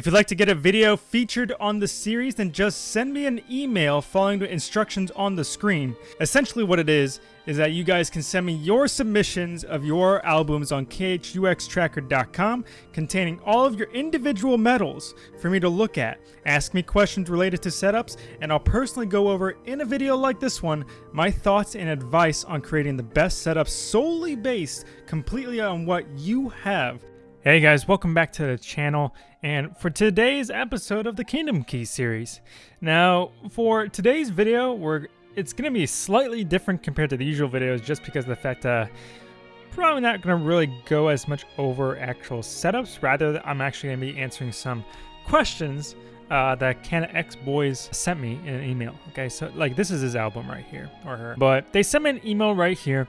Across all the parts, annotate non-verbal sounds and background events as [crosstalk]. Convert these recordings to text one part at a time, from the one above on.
If you'd like to get a video featured on the series, then just send me an email following the instructions on the screen. Essentially what it is, is that you guys can send me your submissions of your albums on khuxtracker.com containing all of your individual medals for me to look at. Ask me questions related to setups, and I'll personally go over in a video like this one my thoughts and advice on creating the best setup solely based completely on what you have. Hey guys, welcome back to the channel and for today's episode of the Kingdom Key series. Now, for today's video, we're it's going to be slightly different compared to the usual videos just because of the fact uh probably not going to really go as much over actual setups. Rather, I'm actually going to be answering some questions uh, that Canna X Boys sent me in an email. Okay, so like this is his album right here, or her. But they sent me an email right here,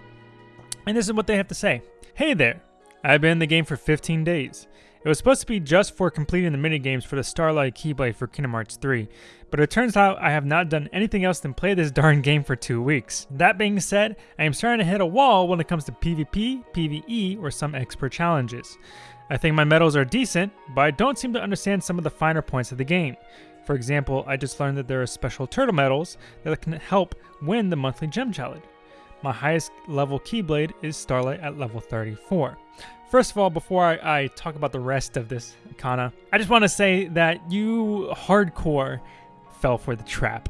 and this is what they have to say. Hey there, I've been in the game for 15 days. It was supposed to be just for completing the minigames for the Starlight Keyblade for Kingdom Hearts 3, but it turns out I have not done anything else than play this [laughs] darn game for two weeks. That being said, I am starting to hit a wall when it comes to PvP, PvE, or some expert challenges. I think my medals are decent, but I don't seem to understand some of the finer points of the game. For example, I just learned that there are special turtle medals that can help win the monthly gem challenge. My highest level Keyblade is Starlight at level 34. First of all, before I, I talk about the rest of this Kana, I just want to say that you hardcore fell for the trap.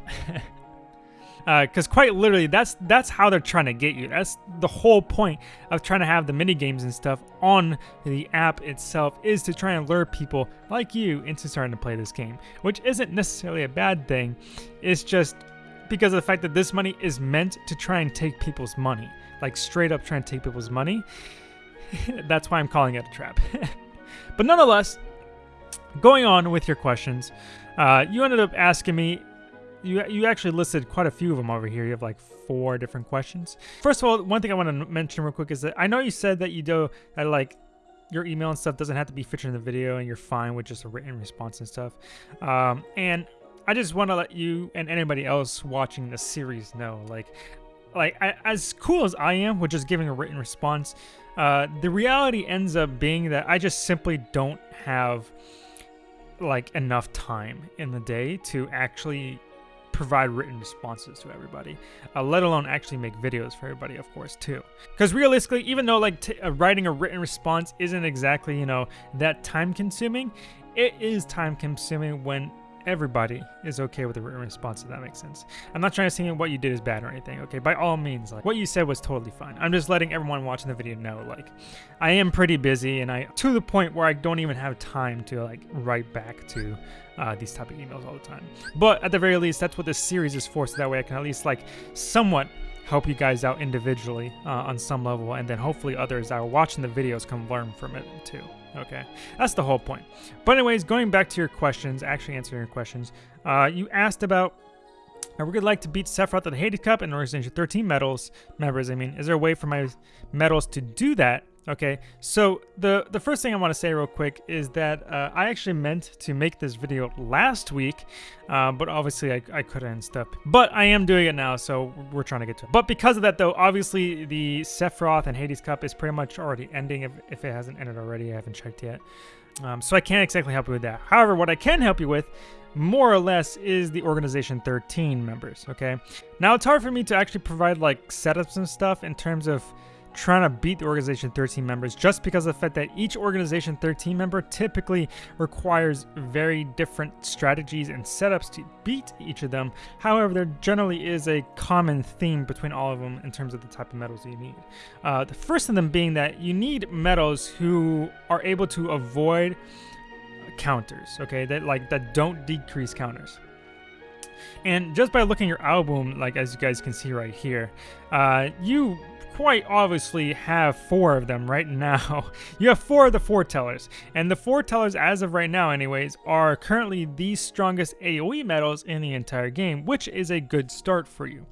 because [laughs] uh, quite literally that's that's how they're trying to get you that's the whole point of trying to have the mini games and stuff on the app itself is to try and lure people like you into starting to play this game which isn't necessarily a bad thing it's just because of the fact that this money is meant to try and take people's money. Like straight up try and take people's money. [laughs] That's why I'm calling it a trap. [laughs] but nonetheless, going on with your questions, uh, you ended up asking me. You, you actually listed quite a few of them over here. You have like four different questions. First of all, one thing I want to mention real quick is that I know you said that you do that like your email and stuff doesn't have to be featured in the video and you're fine with just a written response and stuff. Um, and I just want to let you and anybody else watching the series know, like, like I, as cool as I am with just giving a written response, uh, the reality ends up being that I just simply don't have like enough time in the day to actually provide written responses to everybody, uh, let alone actually make videos for everybody, of course, too. Because realistically, even though like uh, writing a written response isn't exactly you know that time consuming, it is time consuming when everybody is okay with a written response if that makes sense. I'm not trying to say what you did is bad or anything okay? By all means like what you said was totally fine. I'm just letting everyone watching the video know like i am pretty busy and i to the point where i don't even have time to like write back to uh, these type of emails all the time. But at the very least that's what this series is for so that way i can at least like somewhat help you guys out individually uh, on some level and then hopefully others that are watching the videos can learn from it too Okay, that's the whole point. But anyways, going back to your questions, actually answering your questions, uh, you asked about I would like to beat Sephiroth at the Hades Cup and Organization 13 medals members. I mean, is there a way for my medals to do that? Okay, so the, the first thing I want to say real quick is that uh, I actually meant to make this video last week, uh, but obviously I, I couldn't and stuff. But I am doing it now, so we're trying to get to it. But because of that though, obviously the Sephiroth and Hades Cup is pretty much already ending if, if it hasn't ended already. I haven't checked yet. Um, so I can't exactly help you with that. However, what I can help you with more or less is the organization 13 members okay now it's hard for me to actually provide like setups and stuff in terms of trying to beat the Organization 13 members just because of the fact that each Organization 13 member typically requires very different strategies and setups to beat each of them. However, there generally is a common theme between all of them in terms of the type of medals you need. Uh, the first of them being that you need medals who are able to avoid counters, okay, that like that don't decrease counters. And just by looking your album, like as you guys can see right here, uh, you quite obviously have four of them right now. [laughs] you have four of the foretellers, and the foretellers, as of right now anyways, are currently the strongest AoE medals in the entire game, which is a good start for you.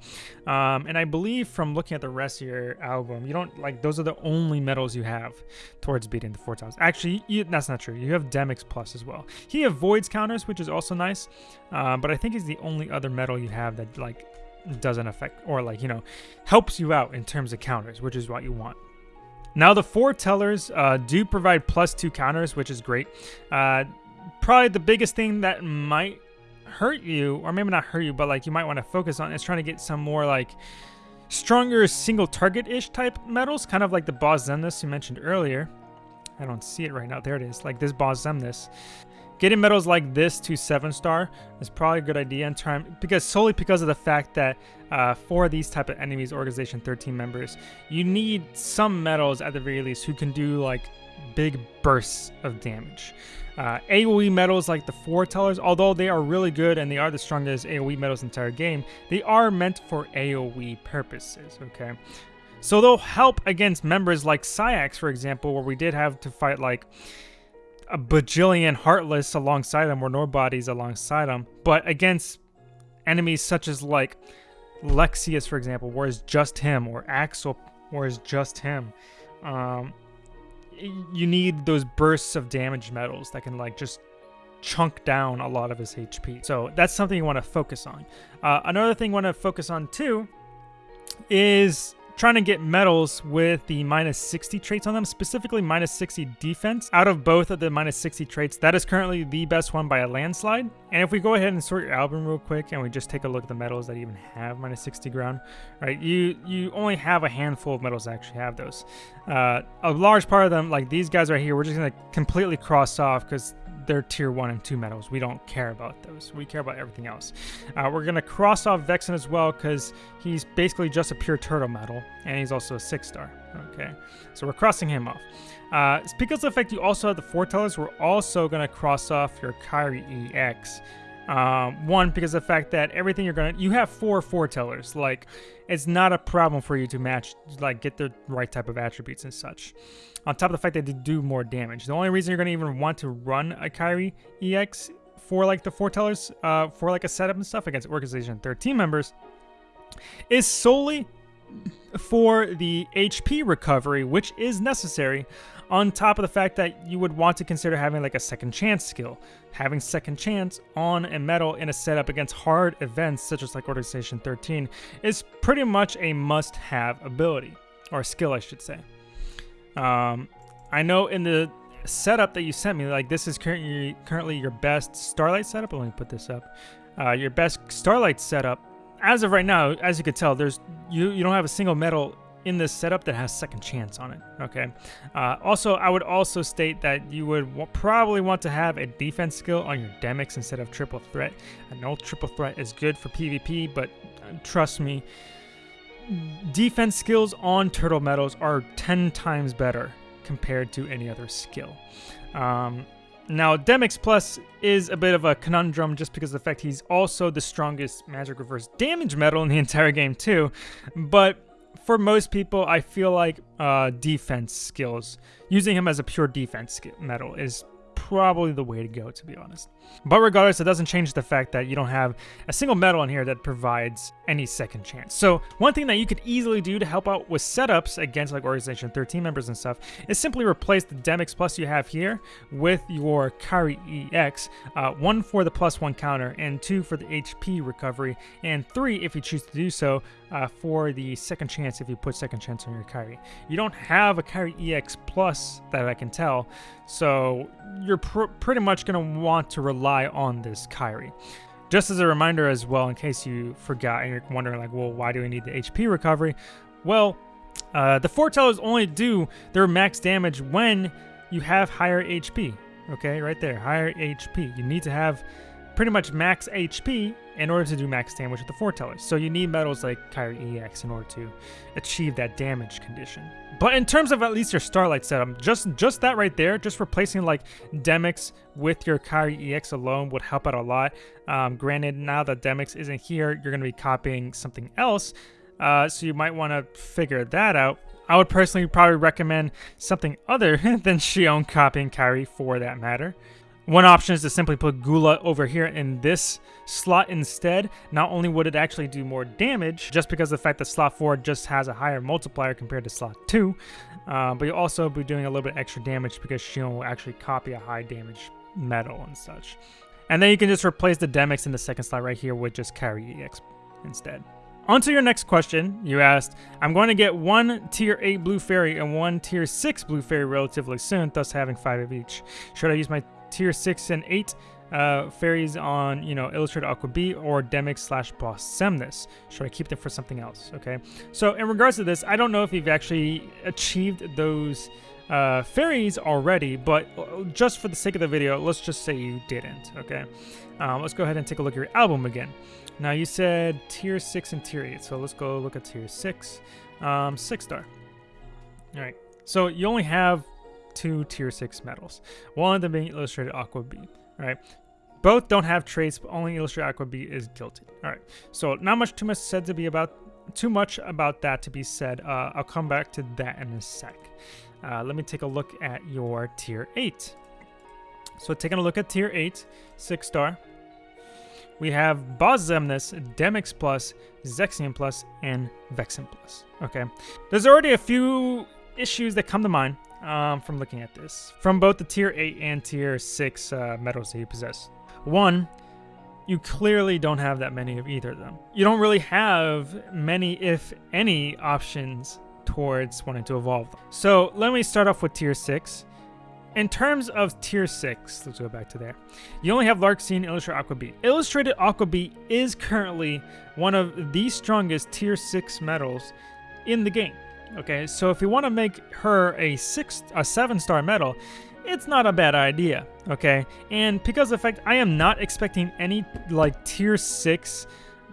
Um, and I believe from looking at the rest of your album, you don't, like, those are the only medals you have towards beating the foretellers. Actually, you, that's not true. You have Demyx Plus as well. He avoids counters, which is also nice, uh, but I think he's the only other medal you have that, like, doesn't affect or like you know helps you out in terms of counters which is what you want now the foretellers uh, do provide plus two counters which is great uh, probably the biggest thing that might hurt you, or maybe not hurt you, but like you might want to focus on is trying to get some more like stronger single target-ish type medals, kind of like the Boss Xemnas you mentioned earlier. I don't see it right now. There it is, like this Boss Xemnas. Getting medals like this to 7 star is probably a good idea in time because solely because of the fact that uh, for these type of enemies, Organization 13 members, you need some medals at the very least who can do like big bursts of damage. Uh, AoE medals like the Foretellers, although they are really good and they are the strongest AoE medals in the entire game, they are meant for AoE purposes, okay? So they'll help against members like Saïx, for example, where we did have to fight like a bajillion Heartless alongside them or Nobodies alongside them, but against enemies such as like Lexaeus, for example, where it's just him, or Axel, where it's just him. Um, you need those bursts of damage metals that can like just chunk down a lot of his HP. So that's something you want to focus on. Uh, another thing you want to focus on too is trying to get medals with the minus 60 traits on them, specifically minus 60 defense. Out of both of the minus 60 traits, that is currently the best one by a landslide. And if we go ahead and sort your album real quick and we just take a look at the medals that even have minus 60 ground, right, you, you only have a handful of medals that actually have those. Uh, a large part of them, like these guys right here, we're just going to completely cross off because they're tier 1 and 2 medals. We don't care about those. We care about everything else. Uh, we're to cross off Vexen as well because he's basically just a pure turtle medal, and he's also a 6 star. Okay, so we're crossing him off. Uh, because of the fact you also have the Foretellers, we're also to cross off your Kairi EX. Um, one, because the fact that everything you're gonna, you have four foretellers. Like, it's not a problem for you to match, like, get the right type of attributes and such. On top of the fact that they do more damage. The only reason you're gonna even want to run a Kairi EX for like the foretellers, uh, for like a setup and stuff against Organization 13 members, is solely for the HP recovery, which is necessary on top of the fact that you would want to consider having like a second chance skill. Having second chance on a medal in a setup against hard events such as like Organization 13 is pretty much a must-have ability, or skill I should say. Um, I know in the setup that you sent me, like this is currently currently your best Starlight setup. Let me put this up. Uh, your best Starlight setup. As of right now, as you can tell, there's you you don't have a single medal in this setup that has second chance on it. Okay. Uh, also, I would also state that you would probably want to have a defense skill on your Demyx instead of triple threat. I know triple threat is good for PvP, but uh, trust me, defense skills on turtle medals are 10 times better compared to any other skill. Um, now, Demyx Plus is a bit of a conundrum just because of the fact he's also the strongest magic reverse damage metal in the [laughs] entire game too, but for most people, I feel like uh, defense skills, using him as a pure defense metal is probably the way to go, to be honest. But regardless, it doesn't change the fact that you don't have a single medal in here that provides any second chance. So one thing that you could easily do to help out with setups against like Organization 13 members and stuff is simply replace the Demyx plus you have here with your Kairi EX, uh, one for the plus one counter and two for the HP recovery, and three if you choose to do so uh, for the second chance if you put second chance on your Kairi. You don't have a Kairi EX plus that I can tell, so you're pr pretty much going to want to rely on this Kairi. Just as a reminder as well, in case you forgot and you're wondering like, well, why do we need the HP recovery? Well, uh, the foretellers only do their max damage when you have higher HP. Okay, right there, higher HP. You need to have pretty much max HP in order to do max damage with the foretellers. So you need metals like Kairi EX in order to achieve that damage condition. But in terms of at least your Starlight setup, just just that right there, just replacing like Demyx with your Kairi EX alone would help out a lot. Um, granted, now that Demyx isn't here, you're going to be copying something else. Uh, so you might want to figure that out. I would personally probably recommend something other [laughs] than Xion copying Kairi for that matter. One option is to simply put Gula over here in this slot instead. Not only would it actually do more damage, just because of the fact that slot 4 just has a higher multiplier compared to slot 2, uh, but you'll also be doing a little bit extra damage because Xion will actually copy a high damage medal and such. And then you can just replace the Demyx in the second slot right here with just Kairi EX instead. On to your next question. You asked, I'm going to get one tier 8 blue fairy and one tier 6 blue fairy relatively soon, thus having 5 of each. Should I use my tier 6 and 8 uh, fairies on, you know, Illustrated Aqua B or Demyx slash Boss Xemnas. Should I keep them for something else? Okay. So in regards to this, I don't know if you've actually achieved those uh, fairies already, but uh, just for the sake of the video, let's just say you didn't, okay? Um, let's go ahead and take a look at your album again. Now you said tier 6 and tier 8, so let's go look at tier 6. Um, 6 star. Alright, so you only have two tier 6 medals. One of them being Illustrated Aqua B. Alright, both don't have traits, but only Illustrated Aqua B is guilty. Alright, so not much too much said to be about too much about that to be said. Uh, I'll come back to that in a sec. Uh, let me take a look at your tier 8. So taking a look at tier 8, 6 star, we have Boss Xemnas, Demyx Plus, Zexion Plus, and Vexen Plus. Okay, there's already a few issues that come to mind um, from looking at this, from both the tier 8 and tier 6 uh, medals that you possess. One, you clearly don't have that many of either of them. You don't really have many, if any, options towards wanting to evolve them. So let me start off with tier 6. In terms of tier 6, let's go back to there. You only have Larxene Illustrated Aqua B. Illustrated Aqua B is currently one of the strongest tier 6 medals in the game. Okay, so if you want to make her a six, a seven star medal, it's not a bad idea. Okay, and because of the fact I am not expecting any like tier six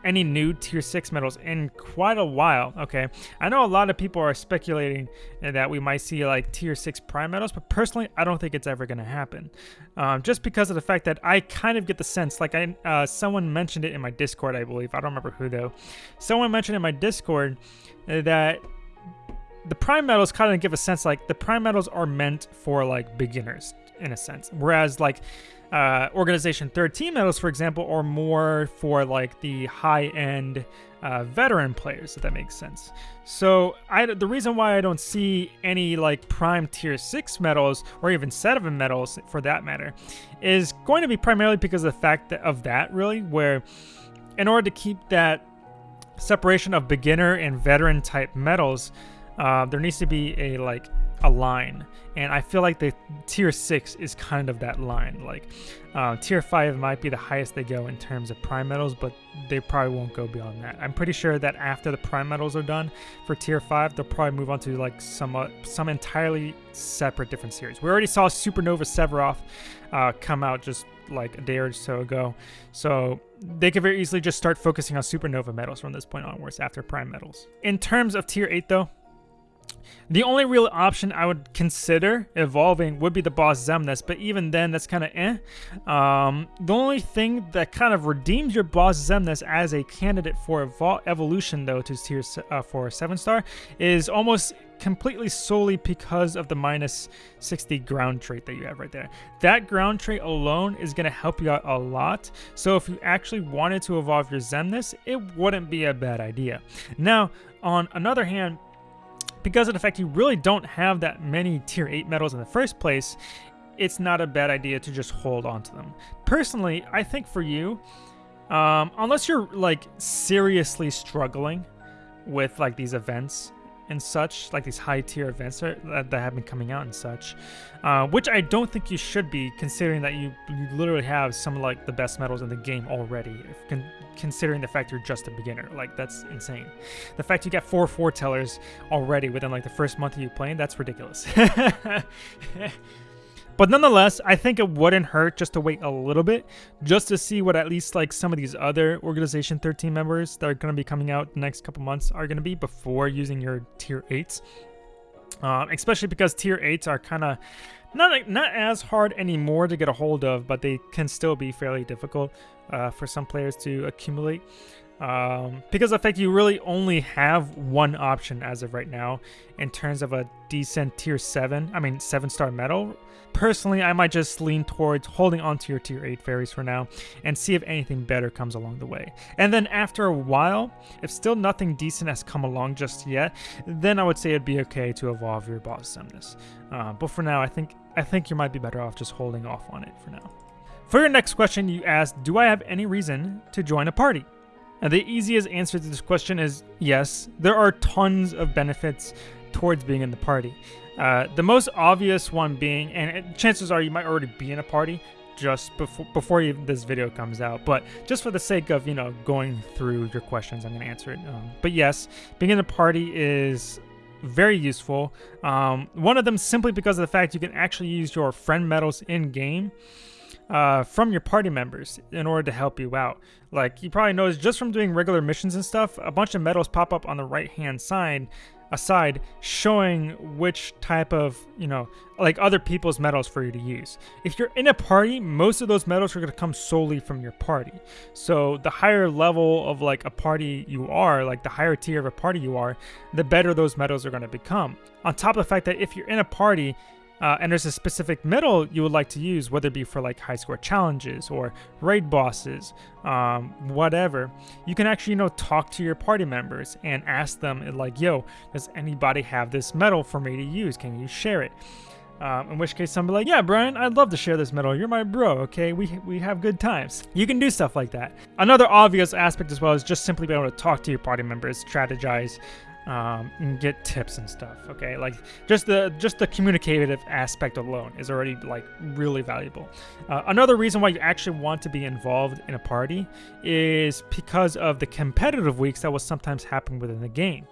any new tier 6 medals in quite a while okay? I know a lot of people are speculating that we might see like tier 6 prime medals but personally i don't think it's ever to happen. Um, just because of the fact that i kind of get the sense like i uh, someone mentioned it in my discord i believe. I don't remember who though. Someone mentioned in my discord that the prime medals kind of give a sense like the prime medals are meant for like beginners in a sense whereas like uh, Organization 13 medals, for example, are more for like the high-end uh, veteran players, if that makes sense. So I, the reason why I don't see any like prime tier 6 medals, or even 7 medals for that matter, is going to be primarily because of the fact that, of that, really, where in order to keep that separation of beginner and veteran type medals, uh, there needs to be a like a line. And i feel like the tier 6 is kind of that line. Like uh, tier 5 might be the highest they go in terms of prime medals but they probably won't go beyond that. I'm pretty sure that after the prime medals are done for tier 5 they'll probably move on to like some uh, some entirely separate different series. We already saw supernova sephiroth uh, come out just like a day or so ago. So they could very easily just start focusing on supernova medals from this point onwards after prime medals in terms of tier 8 though the only real option I would consider evolving would be the boss Xemnas, but even then, that's kind of eh. Um, the only thing that kind of redeems your boss Xemnas as a candidate for evol evolution, though, to tier uh, for 7 star, is almost completely solely because of the minus 60 ground trait that you have right there. That ground trait alone is going to help you out a lot. So if you actually wanted to evolve your Xemnas, it wouldn't be a bad idea. Now, on another hand, because of the fact you really don't have that many tier 8 medals in the first place, it's not a bad idea to just hold on to them. Personally, I think for you, um, unless you're like seriously struggling with like these events, and such, like these high tier events that, that have been coming out and such, uh, which I don't think you should be, considering that you, you literally have some of like the best medals in the game already, con considering the fact you're just a beginner. Like, that's insane. The fact you got four foretellers already within like the first month of you playing, that's ridiculous. [laughs] But nonetheless, I think it wouldn't hurt just to wait a little bit, just to see what at least like some of these other Organization 13 members that are going to be coming out the next couple months are going to be before using your Tier 8s. Um, especially because Tier 8s are kind of not, not as hard anymore to get a hold of, but they can still be fairly difficult uh, for some players to accumulate. Um, because of fact you really only have one option as of right now in terms of a decent tier 7, I mean 7 star medal. Personally, I might just lean towards holding on to your tier 8 fairies for now and see if anything better comes along the way. And then after a while, if still nothing decent has come along just yet, then I would say it'd be okay to evolve your boss. Uh, but for now, I think I think you might be better off just holding off on it for now. For your next question, you asked, do I have any reason to join a party? And the easiest answer to this question is yes. There are tons of benefits towards being in the party. Uh, the most obvious one being, and chances are you might already be in a party just before before this video comes out, but just for the sake of you know going through your questions, I'm gonna answer it. Um, but yes, being in a party is very useful. Um, one of them simply because of the fact you can actually use your friend medals in game uh, from your party members in order to help you out. Like you probably noticed just from doing regular missions and stuff, a bunch of medals pop up on the right hand side aside showing which type of you know like other people's medals for you to use. If you're in a party most of those medals are going to come solely from your party. So the higher level of like a party you are like the higher tier of a party you are the better those medals are going to become. On top of the fact that if you're in a party uh, and there's a specific medal you would like to use, whether it be for like high score challenges or raid bosses, um, whatever, you can actually, you know, talk to your party members and ask them like, yo, does anybody have this medal for me to use? Can you share it? Um, in which case, somebody like, yeah, Brian, I'd love to share this medal. You're my bro, okay? We, we have good times. You can do stuff like that. Another obvious aspect as well is just simply being able to talk to your party members, strategize, um, and get tips and stuff. Okay, like just the just the communicative aspect alone is already like really valuable. Uh, another reason why you actually want to be involved in a party is because of the competitive weeks that will sometimes happen within the game.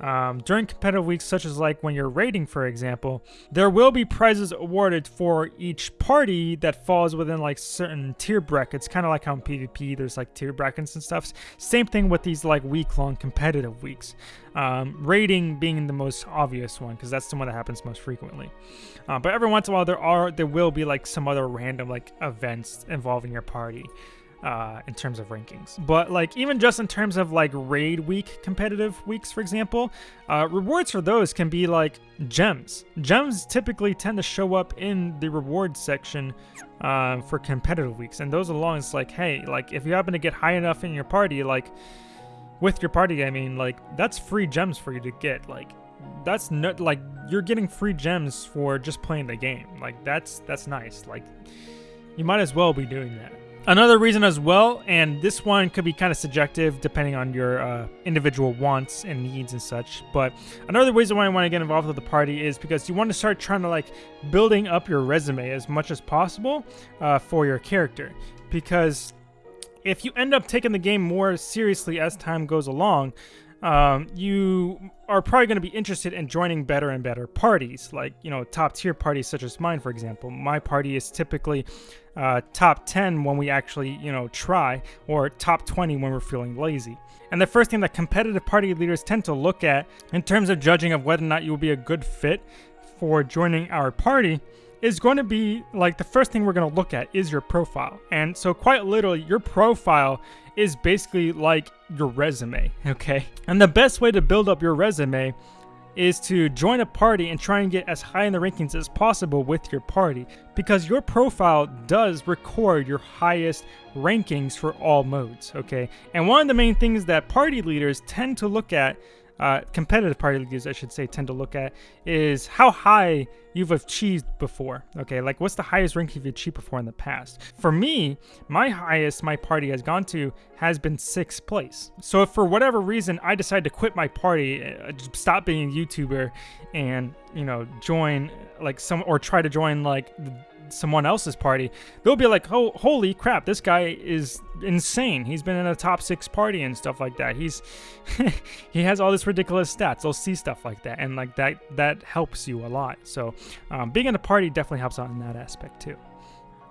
Um, during competitive weeks, such as like when you're raiding, for example, there will be prizes awarded for each party that falls within like certain tier brackets, kind of like how in PvP there's like tier brackets and stuff. Same thing with these like week-long competitive weeks. Um, raiding being the most obvious one because that's the one that happens most frequently. Uh, but every once in a while, there are there will be like some other random like events involving your party uh, in terms of rankings. But like even just in terms of like raid week competitive weeks, for example, uh, rewards for those can be like gems. Gems typically tend to show up in the rewards section uh, for competitive weeks, and those along it's like, hey, like if you happen to get high enough in your party, like with your party, I mean, like that's free gems for you to get, like that's not like you're getting free gems for just playing the game. Like that's that's nice. Like you might as well be doing that Another reason as well, and this one could be kind of subjective depending on your uh, individual wants and needs and such, but another reason why I want to get involved with the party is because you want to start trying to like building up your resume as much as possible uh, for your character. Because if you end up taking the game more seriously as time goes along, um, you are probably going to be interested in joining better and better parties, like, you know, top tier parties such as mine, for example. My party is typically uh, top 10 when we actually, you know, try, or top 20 when we're feeling lazy. And the first thing that competitive party leaders tend to look at in terms of judging of whether or not you will be a good fit for joining our party is going to be like the first thing we're going to look at is your profile. And so quite literally, your profile is basically like your resume, okay? And the best way to build up your resume is to join a party and try and get as high in the rankings as possible with your party because your profile does record your highest rankings for all modes, okay? And one of the main things that party leaders tend to look at uh, competitive party leaders, I should say, tend to look at is how high you've achieved before. Okay, like what's the highest rank you've achieved before in the past? For me, my highest my party has gone to has been sixth place. So if for whatever reason I decide to quit my party, uh, stop being a YouTuber, and you know join like some or try to join like someone else's party, they'll be like, "Oh, holy crap! This guy is insane. He's been in a top six party and stuff like that. He's [laughs] he has all this ridiculous stats. They'll see stuff like that, and like that that helps you a lot. So um, being in a party definitely helps out in that aspect too.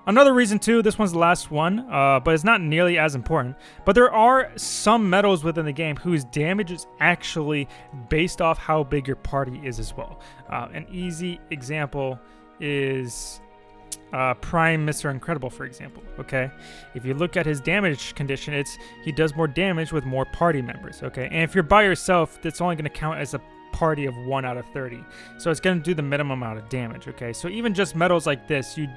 Another reason too, this one's the last one, uh, but it's not nearly as important. But there are some medals within the game whose damage is actually based off how big your party is as well. Uh, an easy example is uh, Prime Mr. Incredible, for example. Okay, if you look at his damage condition, it's he does more damage with more party members. Okay, and if you're by yourself, that's only going to count as a party of one out of 30. So it's going to do the minimum amount of damage. Okay, so even just medals like this, you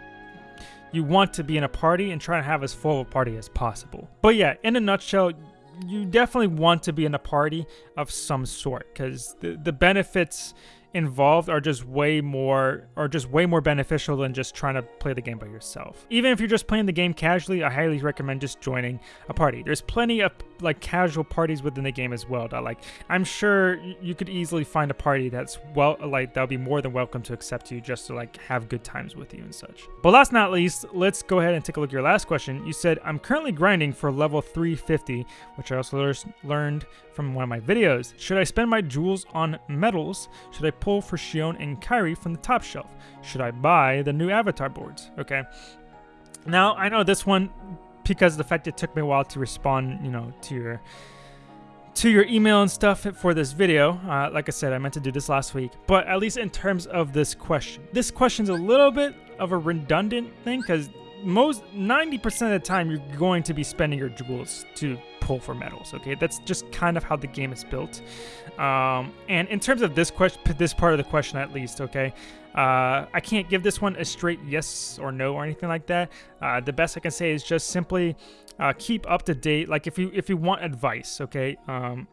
you want to be in a party and try to have as full a party as possible. But yeah, in a nutshell, you definitely want to be in a party of some sort because the, the benefits involved are just way more are just way more beneficial than just trying to play the game by yourself. Even if you're just playing the game casually, I highly recommend just joining a party. There's plenty of like casual parties within the game as well that like I'm sure you could easily find a party that's well like that'll be more than welcome to accept you just to like have good times with you and such. But last not least, let's go ahead and take a look at your last question. You said I'm currently grinding for level 350, which I also learned from one of my videos. Should I spend my jewels on medals? Should I pull for Xion and Kairi from the top shelf? Should I buy the new avatar boards? Okay. Now, I know this one, because the fact it took me a while to respond, you know, to your to your email and stuff for this video. Uh, like I said, I meant to do this last week, but at least in terms of this question, this question's a little bit of a redundant thing because most 90% of the time you're going to be spending your jewels to pull for medals. Okay, that's just kind of how the game is built. Um, and in terms of this question, this part of the question at least, okay, uh, I can't give this one a straight yes or no or anything like that. Uh, the best I can say is just simply uh, keep up to date. Like if you if you want advice, okay, um,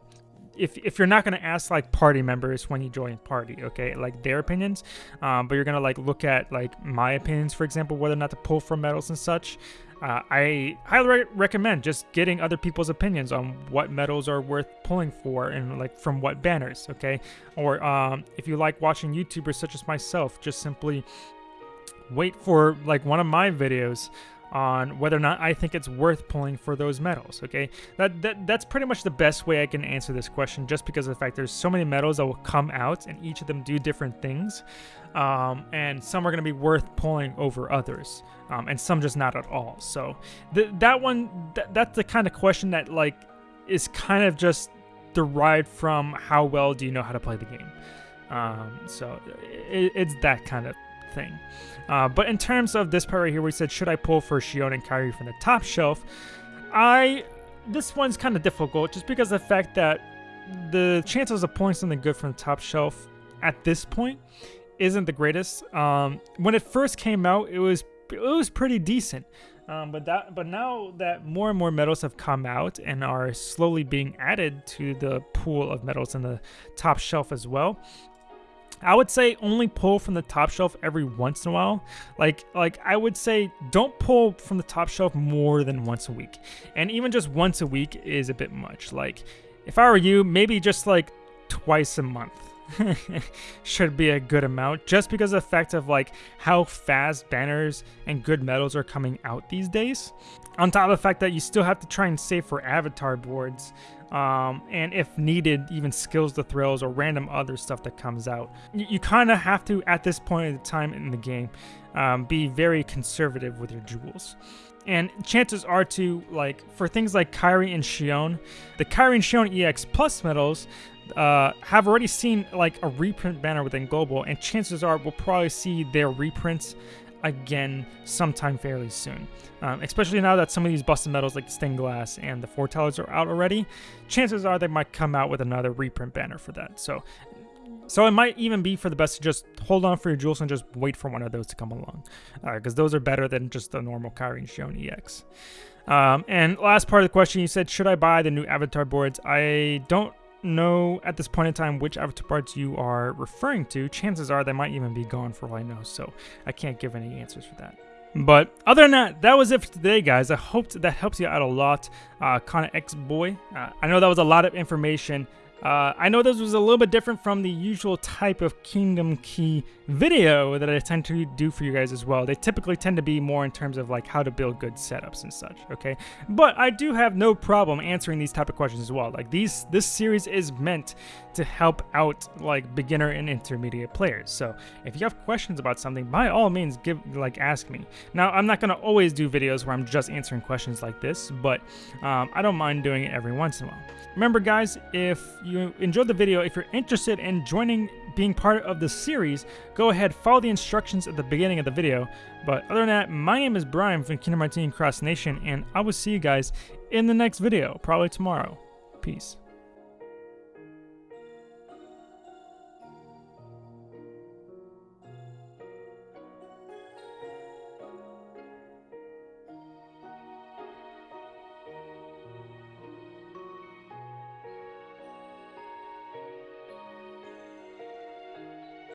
if, if you're not going to ask like party members when you join party okay like their opinions um, but you're going to like look at like my opinions for example whether or not to pull for medals and such uh, I highly re recommend just getting other people's opinions on what medals are worth pulling for and like from what banners, okay? Or um, if you like watching YouTubers such as myself, just simply wait for like one of my videos on whether or not I think it's worth pulling for those medals. Okay, that, that that's pretty much the best way I can answer this question, just because of the fact there's so many medals that will come out, and each of them do different things, um, and some are going to be worth pulling over others, um, and some just not at all. So th that one, th that's the kind of question that like is kind of just derived from how well do you know how to play the game. Um, so it, it's that kind of thing. Uh, but in terms of this part right here, we said, should I pull for Xion and Kairi from the top shelf? I this one's kind of difficult just because of the fact that the chances of pulling something good from the top shelf at this point isn't the greatest. Um, when it first came out, it was it was pretty decent. Um, but that, but now that more and more medals have come out and are slowly being added to the pool of medals in the top shelf as well, I would say only pull from the top shelf every once in a while. Like like I would say don't pull from the top shelf more than once a week. And even just once a week is a bit much. Like if I were you, maybe just like twice a month. [laughs] should be a good amount just because of the fact of like how fast banners and good medals are coming out these days on top of the fact that you still have to try and save for avatar boards um, and if needed, even skills the thrills or random other stuff that comes out. You, you kind of have to, at this point in the time in the game, um, be very conservative with your jewels. And chances are to, like, for things like Kairi and Xion, the Kairi and Xion EX Plus medals uh, have already seen, like, a reprint banner within Global, and chances are we'll probably see their reprints again sometime fairly soon. Um, especially now that some of these busted medals like the stained glass and the foretellers are out already, chances are they might come out with another reprint banner for that. So so it might even be for the best to just hold on for your jewels and just wait for one of those to come along. Because uh, those are better than just the normal Kairi and Xion EX. Um, and last part of the question, you said, should I buy the new avatar boards? I don't know at this point in time which avatar parts you are referring to. Chances are they might even be gone for all I know, so I can't give any answers for that. But other than that, that was it for today, guys. I hope that helps you out a lot. Uh, Kana X Boy. Uh, I know that was a lot of information. Uh, I know this was a little bit different from the usual type of Kingdom Key video that I tend to do for you guys as well. They typically tend to be more in terms of like how to build good setups and such, okay? But I do have no problem answering these type of questions as well. Like these, this series is meant to help out like beginner and intermediate players. So if you have questions about something, by all means, give like ask me. Now I'm not gonna always do videos where I'm just answering questions like this, but um, I don't mind doing it every once in a while. Remember guys, if you enjoyed the video, if you're interested in joining being part of the series, go ahead, follow the instructions at the beginning of the video. But other than that, my name is Brian from Kingdom Hearts Cross Nation, and I will see you guys in the next video, probably tomorrow. Peace.